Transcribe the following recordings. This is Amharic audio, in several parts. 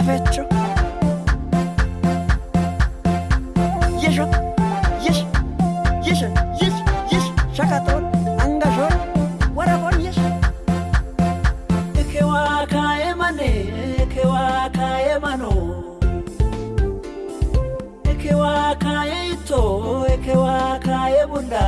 Avecho. Yesho, yesh, yesh, yesh, yesh, shakator, angashor, warabor yesh. Ekewa kaemane, ekewa kaemano. Ekewa kaeito, ekewa kaebunda.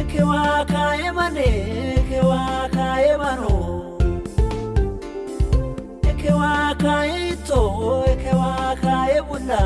Ekewa kaemane, ekewa kaemano ekewaka itoho ekewaka ebula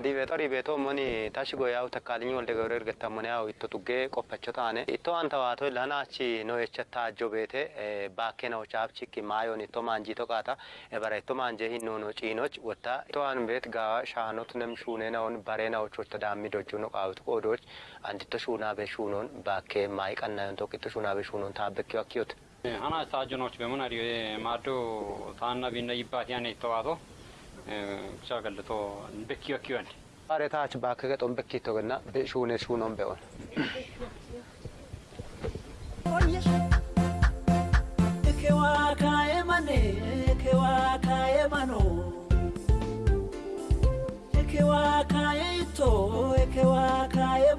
ergallate ወዲህ ቤቶ ሞኒ ታሽጎ ያው ተካልኝ ወልደ ገብረ እርገታ ሞኒ ያው ኢቶ ጡጌ ቆፈቾ ታነ ኢቶ አንተ ዋቶ ለናቺ ነው የቸታ አጆ ቤቴ ባኬ ነው ቻፕቺ ማዮን ኢቶ ማንጂ ቶ ቃታ ኤበረ ኢቶ ማንጀ ሂኖ ነው ጪኖች ወታ ኢቶ አን ቤት ጋዋ ሻኖት ነም ሹኔ ነውን በሬ ነው ቾት ዳሚ ዶጁ ነው ቃውት ቆዶች አንዲቶ ሹና ቤ ሹኖን ባኬ ማይ ቀናዮን ቶቂቶ ሹና ቤ ሹኖን ታበኪ ወኪዮት hana saajinoch bemun ari maaddo taanna binna yibbaat yaane ittawaato ብቻ ገልቶ በኪዮ ኪዮን ዛሬ ታች ባከገ ጦም በኪቶ ገና ሹኔ ሹኖን ito ekewa kae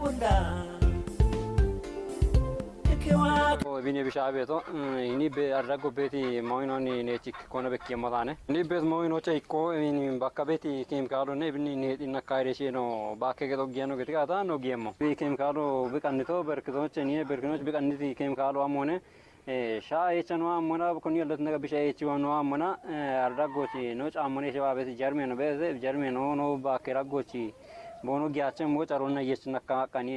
bunda ekewa ቢኔ ቢሻ ቤቶ ይኒ አድራጎ ቤቲ ሞይኖን ኔቺክ ኮነ በኪ የሞታነ ኒ ቤት ሞይኖቸ ኢኮ ባካ ቤቲ ኬሚካሎ ነ ብኒ ኔጢና ካይሬሼ ነው ባከ ገጦ ጊያኖ ገትቃታ ነው ጊየሞ ኬሚካሎ ብቀንቶ በርክቶች ኒ በርክቶች ብቀንቲ ኬሚካሎ አሞነ። ሻ ኤቸኖ አሞና ኮኒ ያለት ነገ ቢሻ ኤች ወኖ አሞና። አድራጎች ኖ ጫሞኔ ሸባ ቤት ጀርሜ ነው ቤት ጀርሜ ነው ኖ ባከ ራጎች ቦኖ ጊያቸን ሞ ጨሮና የችነካ ቀኒ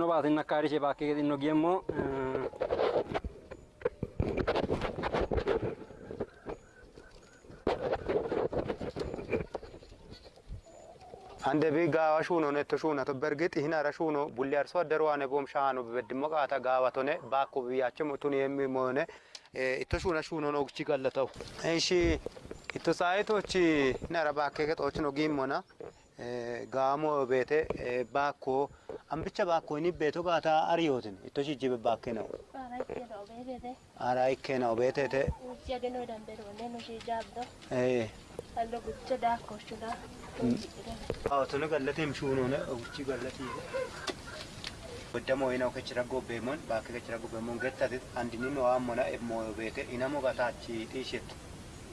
ነው ባከ ገጦች ነው ጊያበቶ no baate nakkaariche baakkee xinno giemmo አንደ ቢ ጋዋ ሹኖ ነቶ ሹና ቶ በርግጥ ይህን አረ ሹኖ ቡሊ አርሶ አደሩ ዋነ ቦም ሻሃኑ በድሞ ቃታ ጋዋ ቶነ ባኮ ብያቸው ቱን የሚሆነ ኢቶ ሹና ሹኖ ነው ግቺ ገለተው እሺ ኢቶ ሳይቶች ነረ ባኬ ገጦች ነው ጊሞና ጋሞ ቤቴ ባኮ Amricha bakoni beto ka ta ariyotin. Ito si jibe bakena. Arai kena obete. Arai kena obete te. Uchiya deno dambero neno si jabdo. Eh. Allo gucce da koshuna. Mm. Ah, to ne gallati mshuno ne uchi gallati. Oddamo ina kechira gobemon bakka kechira gobemon gettatit andini no amona emmo obete inamo gatachi tishet.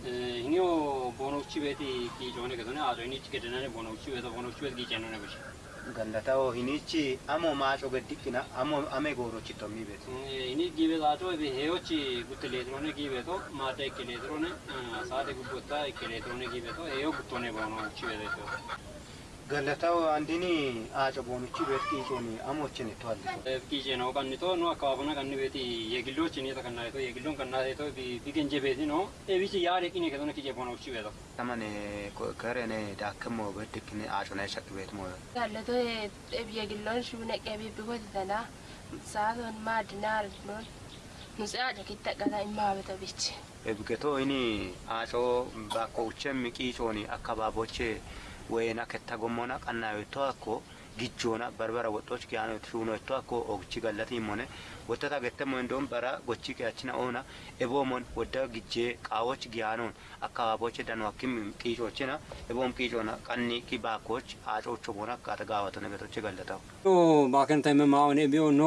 Eh, hinyo bonokchi beti ki jone kadone adoni chikedenane bonokchi beti bonokchi beti ki jenone bashi. gandatawo hinichi amo macho ga dikkina amo ame goro chito mi beto ini give da to be heo chi gut electrone give to mate ke electrone sade gut ta ke electrone give to heo gut ne bono chi beto ገለታው አንድኒ አጮ ቦኖቺ ቤት ቂጮኒ አሞችን ተዋል ኪቼ ነው ቀንቶ ነው አካባቢና ቀን ቤቲ የግሎች እኔ ተከናይቶ የግሎን ከናይቶ ቢገንጀ ቤቲ ነው ኤቢሲ ያሬ ቂኔ ከተነ ኪቼ ቦኖቺ ቤቶ ተመኔ ከረኔ ዳከሞ በድክኔ አጮ ናይ ሸቅ ቤት ሞ Gallatoo biyya gilloon shuuna qabee biqooti tana saatoon maadinaar noon nusi aaca kitta qala immaa bita bichi. ኤብገቶ ይኒ አጮ ባኮውቸም ቂጮኒ አካባቦቼ ወይና ከተጎሞና ቀናዮቶ አኮ ጊጆና በርበረ ወጦች ኪያኖ ሹኖቶ አኮ ኦግቺ ገለት ሞነ ወተታ ገተሞ እንደውም በራ ጎቺ ኪያችና ኦና ኤቦሞን ወደ ጊጄ ቃዎች ጊያኖን አካባቦች ደንዋኪም ቂጮችና ኤቦም ቂጮና ቀኒ ኪ ባኮች አጮቾ ቦና ካተጋዋተ ነገቶች ገለታው ባከን ተመ ማውኔ ቢዮ ኖ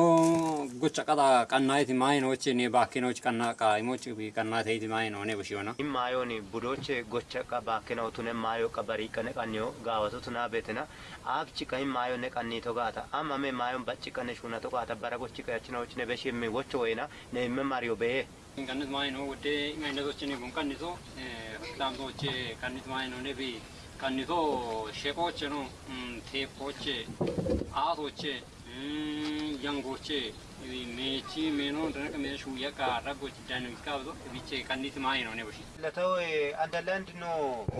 ጎቻ ቀጣ ቀናይቲ ማይኖች ኔ ባኪኖች ቀና ቃይሞች ቀናተይቲ ማይኖ ኔ ብሽዮና ማዮኒ ቡዶች ጎቸ ቀ ባኪናው ቱነ ማዮ ቀበሪ ቀነ ቀኒዮ ጋወቱ ቱና ቤትና አብቺ ቀይ ማዮ ነ ቀኒቶ ጋታ አማሜ ማዮን በጭ ቀነ ሹና ቶ ጋታ በረጎች ቀያችናዎች ነ በሽም ወቾ ወይና ነ መማሪዮ በ ቀንት ማይኖ ወደ ማይነቶችን ጉን ቀንቶ ዳምቶች ቀንት ማይኖ ኔ ቢ ቀንቶ ሸቆች ነው ቴፖች አቶች Yangoche meechi meenoo dana meeshu yakka ragochi danu kabdo biche kanniti maayino ne boshi. ለተው አንደለንድ ኖ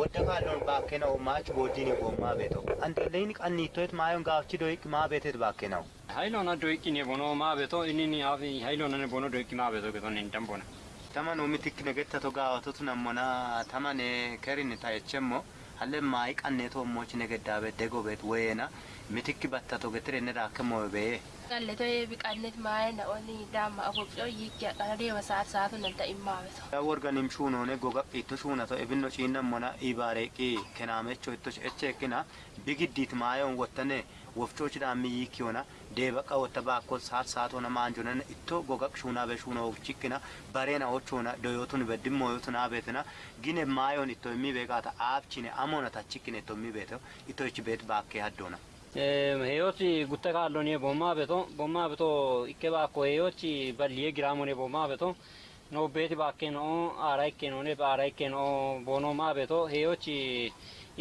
ወደቃሎን ባኬ ነው ማች ቦዲኒ ጎማ ቤቶ አንደለይን ቀኒቶት ማዮን ጋፍቺ ዶይቅ ማ ቤቴት ባኬ ነው Hailona doiki ne bono maa beto inni ni afi hailona ne bono doiki maa beto beto ni dambona. taman omitik negettato gaawatotu nammona taman kerin tayechemmo halle maayi qanneeto ommochi negeddabe degobeet woyeena mitikki battato getirenne raakkemowe beye Galle to biqannet maaye na oni dama agobso yikya kana deema saat saatu nanta immaa beto. worganim shuunoone gogaq itto shuunato ebinno ciinnammona iibaareeqi kenaamecho itto echeekkina bigiddiit maayon wottane wofchoochi dhaammi yiikkiyoona deebaqa wotta baakko saat saatona maanjonana itto gogaq shuunaabe shuunochikkina bareena ochoona doyootun beddimmoyootuna beetina gine maayon itto immi beeqaata aabchine amona tachikkine itto immi beeto itto ichi beet baakkee haddoona Heyochi gutta kaallo ne bommaa beto bommaa beto ikke baakko heyochi balliye giraamo ne bommaa beto no beeti baakke no aara ikke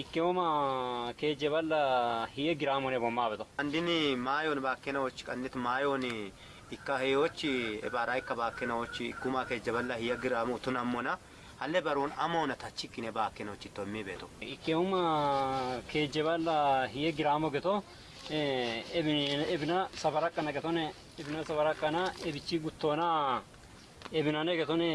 ikkeoma keejje balla hiye giraamo ne bommaa beto. andini maayon baakkenawochi qannit maayon ikka heyochi ebaara ikka baakkenawochi ikkuma keejjaballa hiya giraamu tunammona halle baroon amoona tachikkine baakkenawochi itto immi beeto Ikkeuma keejje balla hiye giraamo geto ebina safara akkana getone ebina safara akkana ebichi guttoona ebinane getone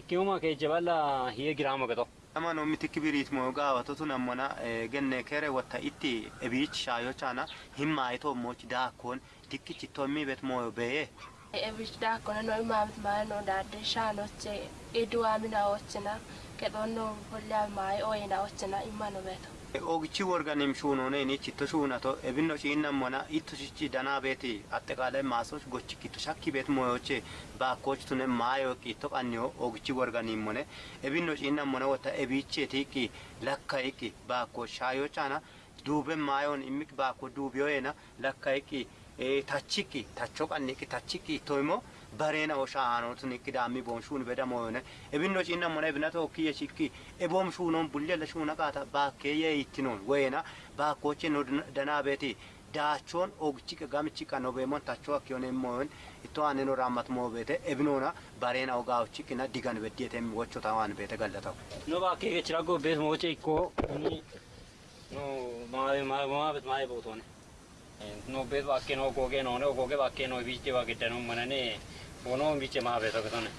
ikkeuma keejje balla hiye giraamo geto. Amano mitikki biriit moyo gaawatotu nammona genne kere watta itti ebiich shaayochaana himmaayito mochi daakkoon dikkichi itto immi beet moyo beye Ebish da kono no immaa bet maaye no daadde shaan oche eduwaa mina ochina kedhon no bolla maaye oyina ochina imma no beto. ogichi worganim ኦግቺ ወርገንም ሹኑኔ ኒችቶ ሹናቶ እብኖ ሺነሞና ኢቱሽቺ ደና ቤቲ አጠቃላይ ማሶች ጎች ኪቶ ሻኪ ቤት ሞዮቼ ባኮች ቱነ ማዮ ቂቶ ቀኒዮ ኦግቺ ወርገኒም ሞነ እብኖ ሺነሞና ወታ እቢቼ ቲቂ ለካ ይቂ ባኮ ሻዮ ጫና ዱበ ማዮን ኢሚክ ባኮ ዱቢዮና ለካ ይቂ ittoymo bareena o shaanotun ikki daammi boon shuun beda moyone ebinno ciinnammona ebinato okkiye shikki eboom shuunon bullella shuuna qaata baakkeeyye ittinoon woyena baakkoche no danaa beeti daachoon ogichi gamichi qanno beemon tachoo akkiyoon moyon itto aaneno raammat moo beete ebinoona bareena ogaawchikkina digan beddiyeten wochota waan beete gallataw No bakkee gechira go bees moche ikko ni no maabe maabe maabe bootone. No bees bakkee no goge no ne goge bakkee no biche bakkee no manane bono biche maabe to ketone.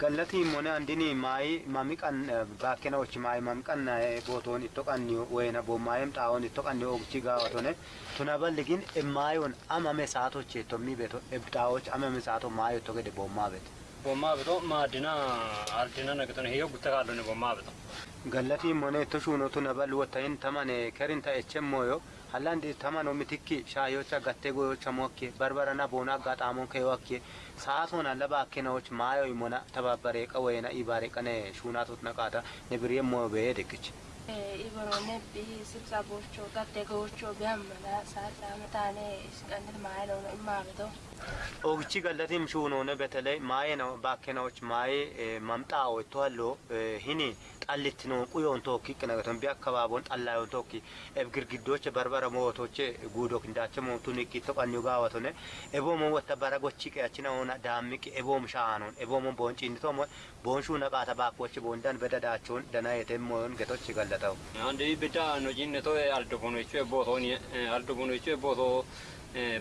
gallati mone andini maayi mami qan baakkena ochi maayi mami qanna bootoon itto qanniyo woyena bo maayem xaawon itto qanniyo ogichi gaawatone tuna balligin e maayon amame saatoche tommi beeto ebxaawoch amame saato maayo itto gede boommaa beete Bommaa beto maadina ardina na ketone hiyo gutta kaallo ne bommaa beto. gallati mone itto shuuno tuna bal wottayin tamane kerin ta echemmoyo hallandi tamano mitikki shaayocha gatte goyocha mokke barbarana boona gaxaamon keyoakke saatoon alla baakkenawoch maayo imona tababareeqa woyena ibareeqane shuunaatut naqaata ne biriyemmoyo beye dekkichi Ibarone bi sibsa bocho gatte gocho biammana saat saamataane isqannet maaye no immaa beto. ogichi gallatim shuunoone beteley maayena baakkenawoch maaye mamxaawo itto hallo hini xallittino quyoon tookki qinagaton bi akkabaabon xallaayon tookki eb girgiddoche barbara mootoche guudok indaache mootun ikkitto qanniyo gaawatone eboomo wotta bara gochi qeachina ona daammiqi eboom shaanon eboomo boon ciinnitomo boon shuuna qaata baakkoche boondan beda daachoon danayeten moyon getochi gallataw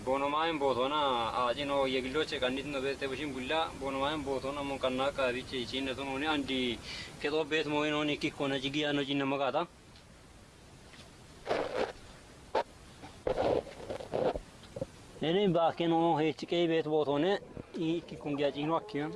ቦኖማይን ቦቶና አጭኖ የግሎች ቀኒት ነው ቤተ ብሽም ጉላ ቦኖማይን ቦቶና ሞን ቀና ቀቢች ጭነቱ ነው አንዲ ከጦ ቤት ሞይን ሆነ ኪ ኮነ ጅግያ ነው ጭነ መቃታ እኔ ባኬ ነው ሄች ቀይ ቤት ቦቶነ ኪ ኩንጊያ ጭኖ አኪዮን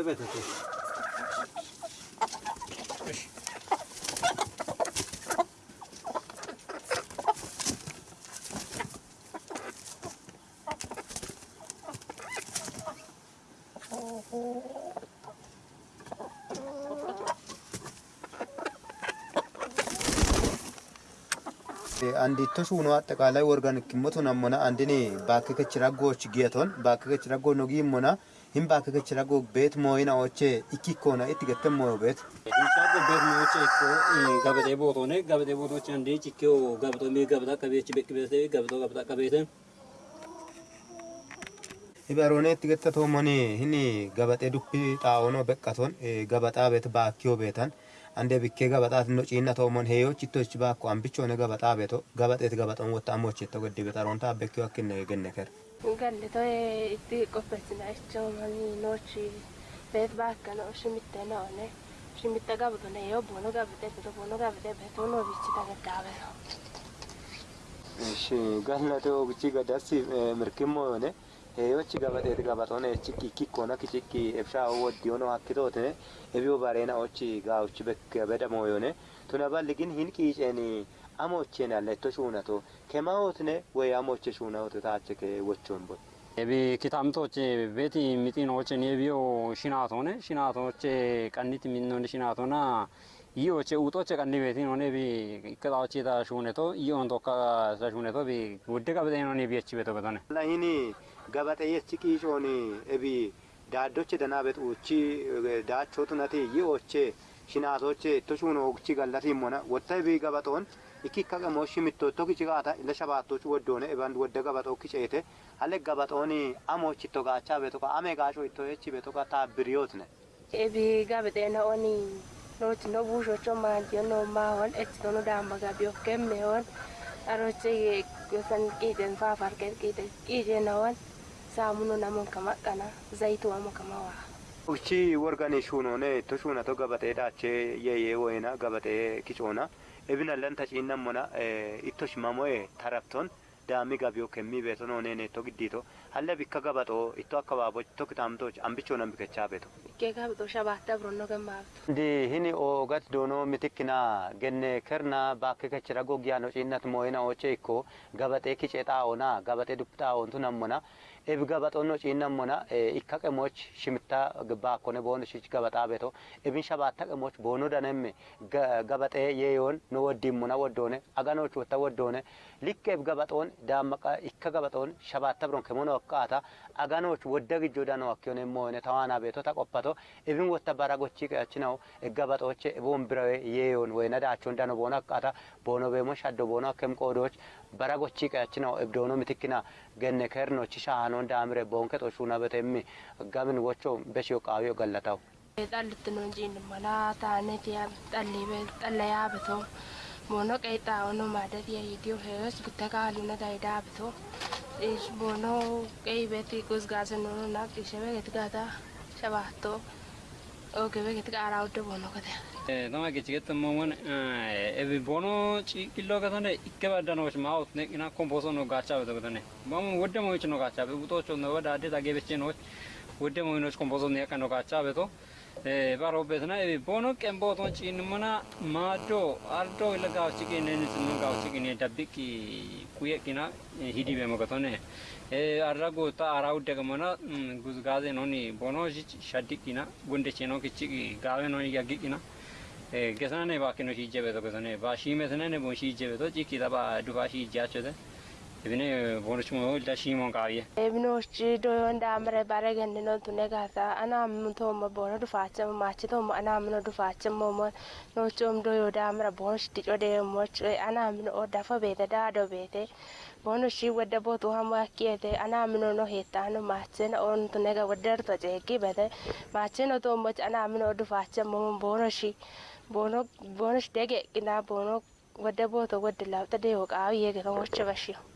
Bebete tu. አንዲቱ ሱኖ አጠቃላይ ወርጋን ክሞቱ ነሞና አንድኔ ባከከች ራጎች ጌቶን ባከከች ራጎ ነው ጊሞና hin baakkekechi rago beet mooyina oche ikkikkoona itti gatte mooyo beet Hincaaqo beet moocha ikkoo gabatee bootoone gabatee bootoochi handee cikkee gabatoo mee gabata akka beechi beeki beetee gabatoo gabata akka beeten ibaroone itti gatte toomoni hini gabaxee dubbi xaa'oonoo beqqaton gabaxaa beet baakkiyoo beetan ande bikkee gabaxaat no ciinna toomon heeyochi ittochi baakko ambichoone gabaxaa beeto gabaxeet gabaxon wotta ammochi itta goddi bexaroonta abbekkiyoo akkinne genne ker Galle to itti qopheessina jechuun noochi beet bakka noo shimitte noone shimitte gabatone yoo boono gabate beto boono gabate beto noo bichi tagadaabe. እሺ ጋለተ ኦግቺ ገዳሲ ምርኪሞ ሆነ ሄዮች ገበጤት ገበጦነ ችኪ ኪኮነ ኪችኪ ኤብሻ ወዲዮኖ ሀኪቶት ኤቢዮ ባሬና ኦቺ ጋውች በገበደሞ ሆነ ቱነበል ግን ሂን ቂጨኒ አሞቼን ያለ ቶ ሹነቶ ከማዎትነ ወይ አሞቼ ሹነውት ታችከ ወቾን ቦ ebi kitaamtooche beeti mixiinooche neebiyo shinaatoone shinaatooche qanniti minnooni shinaatona iyooche uuxooche qanni beetinoone ebi ikkexaochita shuuneto iyoon tokka sa shuuneto ebi wudde qabeteenoon ebi achi beto betone ላሂኒ ገበጤየች ቂጮኒ ኤቢ ዳዶች ደናቤት ኡቺ ዳቾቱ ነቲ ይኦቼ ሽናቶቼ ቶሹኖ ኦግቺ ገለቲ ሞነ ወተ ቢ ገበጦን iki akka gamooshi mittoottoo kicigaata illa shabaattochu woddoone eban wodde gabaxoo kiceete ale gabaxooni amoochi itto gaachaa beetoka ame gaacoo itto echi beetoka taabbiriyootne Ebi gabate na oni nooti no buushocho maantiyo no maahon echito no daamba gabiyo kemme hon aroche gosan qiixen faafarke qiixe qiixee na hon saamuno namon kama qana zayitu amo kama waa. uchi worgani shuunoone itto shuunato gabaxee daachee yeeyee woyna gabaxee kicoona ebina lenta ciinnamona itto shimamoe tarapton daami gabiyo kemmi beetono neene itto giddito halle bikka gabaxoo itto akka baabo itto kitaamtooch ambichoon ambikechaa beeto Ikkee gabatoo shabaata biroonno gammaabtu. ndi hini ogat dono mitikkina genne kerna bakke kechira gogiano cinnat moyina oche ikko gabaxe kice xaawona gabaxe dub xaawontu nammona ebi gabaxonno cinnammona ikka qemoch shimitta bakkone bono shich gabaxa beto ebin shabatta qemoch bono danemme gabaxe yeyon no woddimmona woddone aganoch wotta woddone likke ebi gabaxon dammaqa ikka gabaxon shabatta biron kemono akkata aganoch wodda gijjo dano akkiyone moyne tawana beto ta qoppato ebin wotta baragochi qachinaw gabaxoche ebon birawe yeyon wayna daachon dano bono በራጎቺ ቀያችናው እብዶኖ ምትክና ገነ ከርኖች ሻሃኖ እንዳምረ ቦንከ ጦሹና በተም ጋምን ወቾ በሽዮ ቃዊዮ ገለታው ጣልት ነው እንጂ እንማላ ታነት ያ ጣሌ በጣለያ በተው ቦኖ ቀይጣ ሆኖ ማደት የይዲዮ ህይወት ብተካሉነ ዳይዳ ብቶ इस बोनो कई बेटी कुछ गासे नोनो ना किसे में गत गाता शबातो ओ के में गत का आराउट बोनो कते Nama kichigetti immoowwan ebiboonoo ciiqilloo katane ikke baddanoch maawut neqina komposoon woggaachaa beto katane mamun ወደሞች ነው ካቻ በቡጦች ነው ወደ አዴት አገበቼ ነው ወደሞች ነው ኮምፖዞን ያቀነው ካቻ በቶ ባሮበትና ቦኖ ቀምቦቶን ጪንምና ማዶ አርዶ ለጋው ቺኪን ነንስ ነው ጋው ቺኪን ደብቂ ኩየኪና ሂዲ በመከቶነ አራጎታ አራው ደግሞና ጉዝጋዜ ነው ኒ ቦኖ ጂ ሻዲኪና ጉንደቼ ነው ኪቺ ጋवे ነው ያጊኪና 계산해 바뀌는 시제베도 계산해 바 시메스는 뭐 시제베도 지키다바 두바시 자쳐데 이번에 보는 중 올다 시몬 가위 에브노 시도연 담레 바라겐데노 두네가사 아나무토 뭐 보는 두파체 마치도 뭐 아나무노 두파체 뭐뭐 노좀 도요 담레 보는 시티오데 뭐 아나무노 오다파 베다다도 베데 bonoshi wedde botu hamwakiete anamino mino no ontunega wedderto jeki bede on to much anamino du fache mom bonoshi bono shi bono bono bonosh dege kina bono wedde botu wedde lawta de hoka awiye ke ngorche bashio